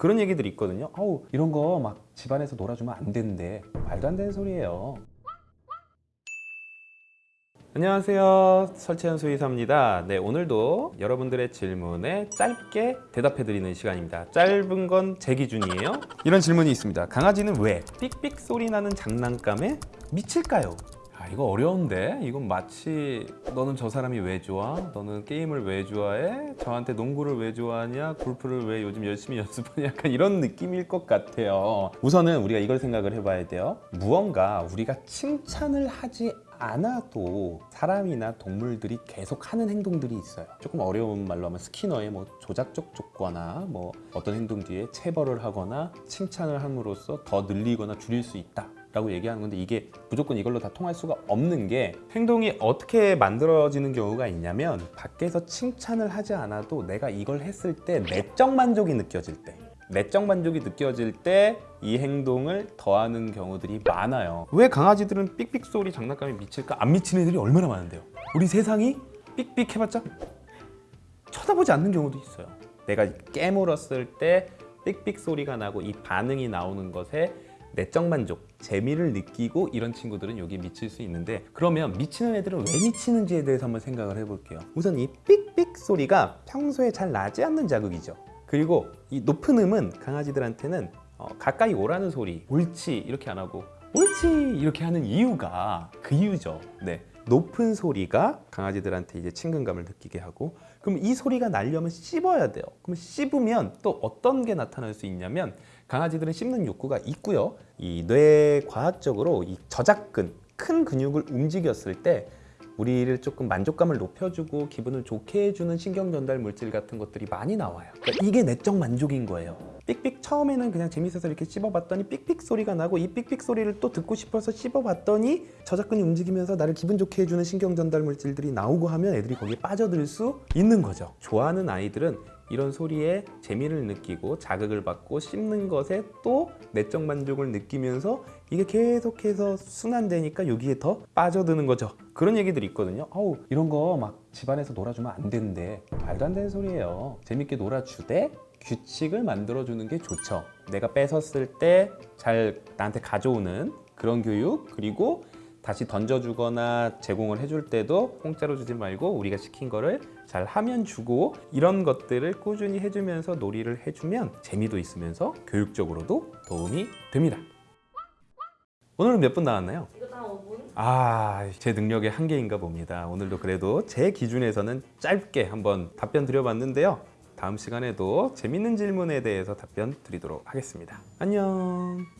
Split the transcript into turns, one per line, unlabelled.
그런 얘기들이 있거든요. 아우 이런 거 막 집안에서 놀아주면 안 된대 말도 안 되는 소리예요. 안녕하세요. 설채연 수의사입니다. 네 오늘도 여러분들의 질문에 짧게 대답해 드리는 시간입니다. 짧은 건 제 기준이에요. 이런 질문이 있습니다. 강아지는 왜 삑삑 소리 나는 장난감에 미칠까요? 아 이거 어려운데 이건 마치 너는 저 사람이 왜 좋아? 너는 게임을 왜 좋아해? 저한테 농구를 왜 좋아하냐? 골프를 왜 요즘 열심히 연습하냐? 약간 이런 느낌일 것 같아요 우선은 우리가 이걸 생각을 해봐야 돼요 무언가 우리가 칭찬을 하지 않아도 사람이나 동물들이 계속 하는 행동들이 있어요 조금 어려운 말로 하면 스키너의 뭐 조작적 조거나 뭐 어떤 행동 뒤에 체벌을 하거나 칭찬을 함으로써 더 늘리거나 줄일 수 있다 라고 얘기하는 건데 이게 무조건 이걸로 다 통할 수가 없는 게 행동이 어떻게 만들어지는 경우가 있냐면 밖에서 칭찬을 하지 않아도 내가 이걸 했을 때 내적 만족이 느껴질 때 내적 만족이 느껴질 때 이 행동을 더하는 경우들이 많아요. 왜 강아지들은 삑삑 소리 장난감에 미칠까? 안 미치는 애들이 얼마나 많은데요? 우리 세상이 삑삑 해봤자 쳐다보지 않는 경우도 있어요. 내가 깨물었을 때 삑삑 소리가 나고 이 반응이 나오는 것에 내적 만족, 재미를 느끼고 이런 친구들은 여기에 미칠 수 있는데 그러면 미치는 애들은 왜 미치는지에 대해서 한번 생각을 해볼게요. 우선 이 삑삑 소리가 평소에 잘 나지 않는 자극이죠. 그리고 이 높은 음은 강아지들한테는 어, 가까이 오라는 소리 옳지 이렇게 안 하고 옳지 이렇게 하는 이유가 그 이유죠. 네. 높은 소리가 강아지들한테 이제 친근감을 느끼게 하고 그럼 이 소리가 나려면 씹어야 돼요. 그럼 씹으면 또 어떤 게 나타날 수 있냐면 강아지들은 씹는 욕구가 있고요. 이 뇌 과학적으로 이 저작근 큰 근육을 움직였을 때 우리를 조금 만족감을 높여주고 기분을 좋게 해주는 신경 전달 물질 같은 것들이 많이 나와요. 그러니까 이게 내적 만족인 거예요 삑삑 처음에는 그냥 재밌어서 이렇게 씹어봤더니 삑삑 소리가 나고 이 삑삑 소리를 또 듣고 싶어서 씹어봤더니 저작근이 움직이면서 나를 기분 좋게 해주는 신경 전달 물질들이 나오고 하면 애들이 거기에 빠져들 수 있는 거죠. 좋아하는 아이들은 이런 소리에 재미를 느끼고 자극을 받고 씹는 것에 또 내적 만족을 느끼면서 이게 계속해서 순환되니까 여기에 더 빠져드는 거죠. 그런 얘기들이 있거든요. 아우 이런 거 막 집안에서 놀아주면 안 된대. 말도 안 되는 소리예요. 재밌게 놀아주되 규칙을 만들어주는 게 좋죠 내가 뺏었을 때 잘 나한테 가져오는 그런 교육 그리고 다시 던져주거나 제공을 해줄 때도 공짜로 주지 말고 우리가 시킨 거를 잘 하면 주고 이런 것들을 꾸준히 해주면서 놀이를 해주면 재미도 있으면서 교육적으로도 도움이 됩니다 오늘은 몇 분 나왔나요?
이거 다 5분?
아, 제 능력의 한계인가 봅니다. 오늘도 그래도 제 기준에서는 짧게 한번 답변 드려봤는데요. 다음 시간에도 재밌는 질문에 대해서 답변 드리도록 하겠습니다. 안녕.